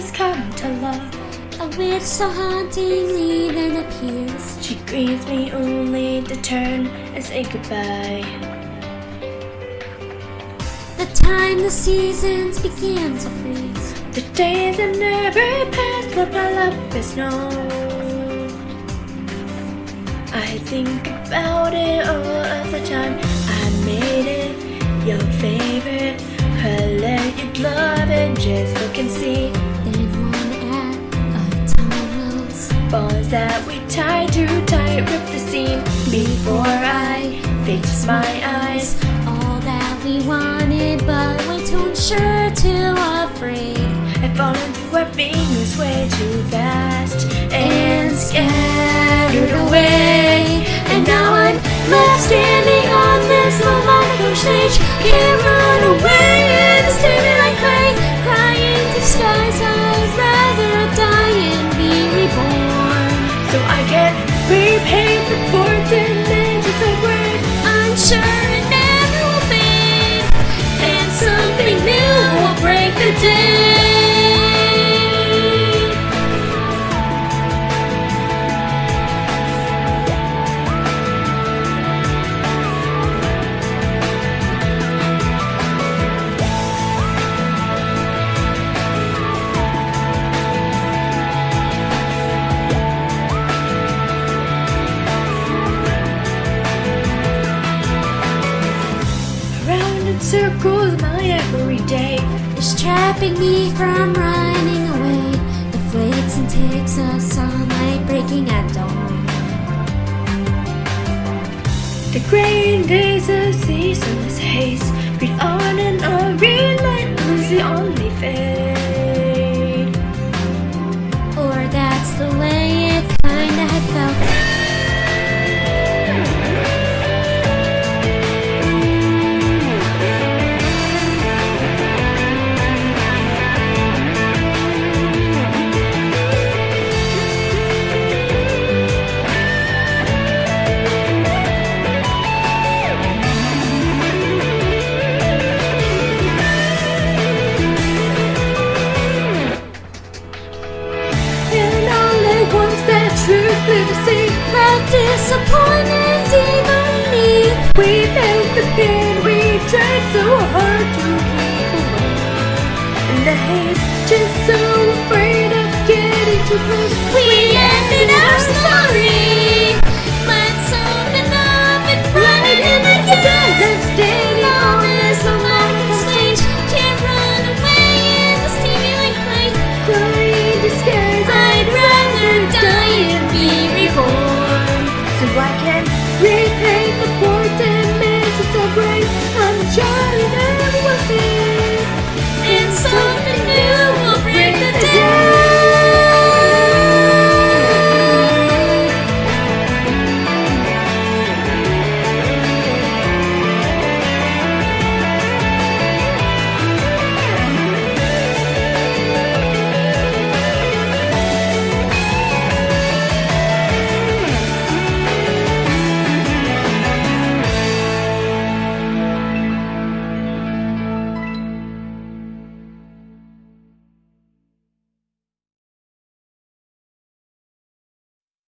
has come to love. A witch so hauntingly then appears. She greets me only to turn and say goodbye. The time the seasons begin to freeze. The days that never pass, what my love is known. I think about it all of the time. I made it your favorite. Color you'd love it, just look and see. Balls that we tie too tight, rip the seam before I fix my eyes. All that we wanted, but way too unsure, too afraid. I've fallen through our fingers way too fast and scattered away. And now I'm left standing on this low stage. Can't word. I'm sure it never will and something new will break the day. Circles my everyday. It's trapping me from running away. The flakes and ticks of sunlight breaking at dawn. The gray days of ceaseless haze Read on and on, relentlessly only fade We felt the pain, we tried so hard to keep away And the haze, just so afraid of getting too close We ended our story.